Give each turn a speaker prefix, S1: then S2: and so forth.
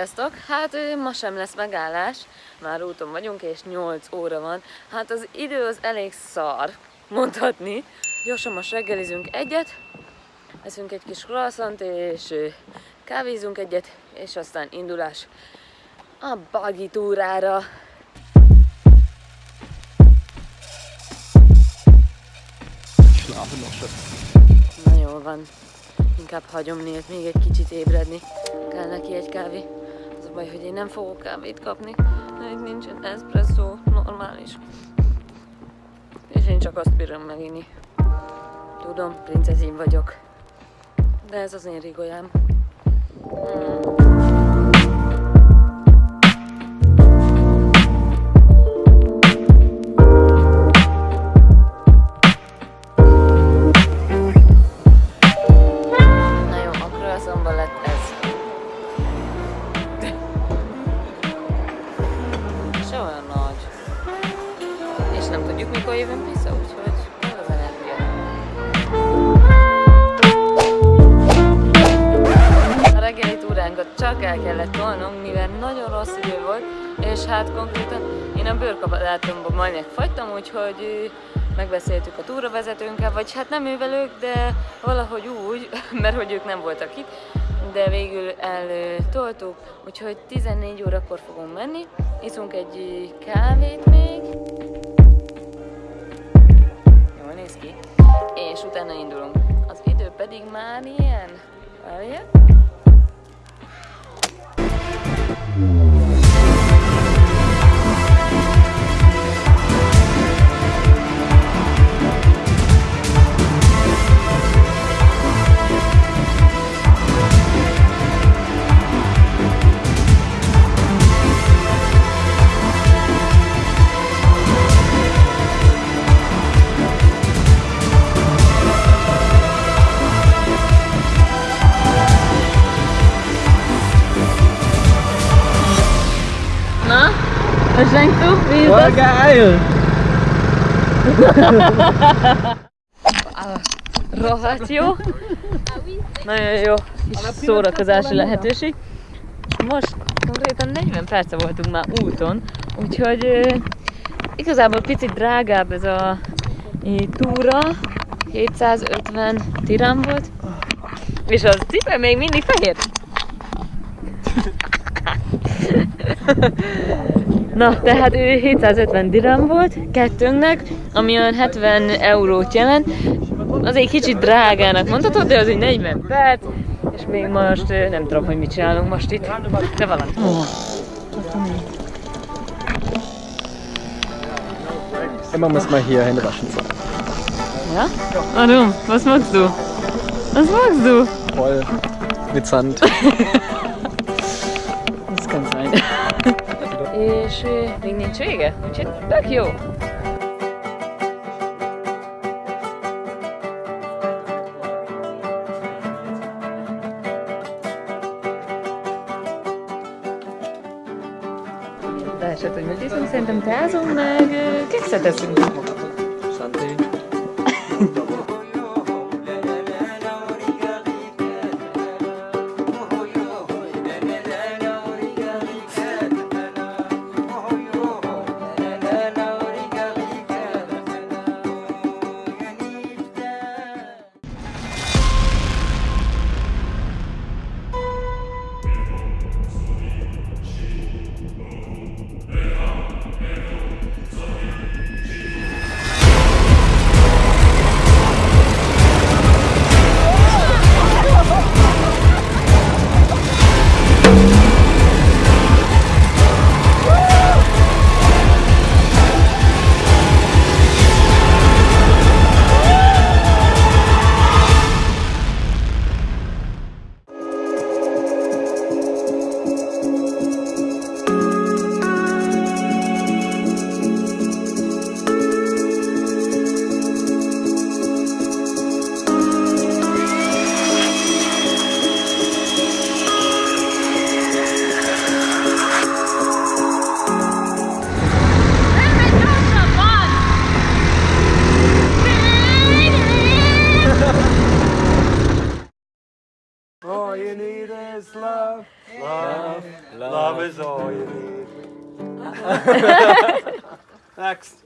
S1: Sziasztok! Hát ma sem lesz megállás, már úton vagyunk és 8 óra van. Hát az idő az elég szar, mondhatni. Gyorsan most reggelizünk egyet, eszünk egy kis croissant és kávézunk egyet, és aztán indulás a buggy túrára. Na jól van, inkább hagyom Nélt még egy kicsit ébredni. Kell neki egy kávé. A baj, hogy én nem fogok kávét kapni. Itt nincsen espresso, normális. És én csak azt bírom meginni. Tudom, princezim vagyok. De ez az én rigolyám. Hmm. Jövünk vissza, úgyhogy. A reggeli túránkat csak el kellett tolnunk, mivel nagyon rossz idő volt, és hát konkrétan én a bőrkabatátomban majd megfagytam, úgyhogy megbeszéltük a túravezetőnkkel, vagy hát nem ővel ők, de valahogy úgy, mert hogy ők nem voltak itt, de végül eltoltuk, úgyhogy 14 órakor fogunk menni, iszunk egy kávét még, néz ki, és utána indulunk. Az idő pedig már ilyen, várjál. Wie ist
S2: Voll geil!
S1: Rohadt jó. Nagyon jó kis szórakozási lehetőség. Most konkrétan 40 perce voltunk már úton, úgyhogy igazából picit drágább ez a túra. 750 tirám volt. És az cipő még mindig fehér. Na, tehát ő 750 dirham volt kettőnknek, ami olyan 70 eurót jelent. Az egy kicsit drágának mondhatod, de az egy 40 perc, és még most nem tudom, hogy mit csinálunk most itt, de valami.
S2: Immer muss man hier Hände waschen.
S1: Ja? Warum? Was magst du? Was magst du?
S2: Voll mit Sand.
S1: Ez kann sein. És még nincs vége, úgyhogy tök jó. Leesett, hogy mit iszunk, szerintem teázunk, meg kekszet eszünk.
S3: Love. Love. Love is all you need. Next.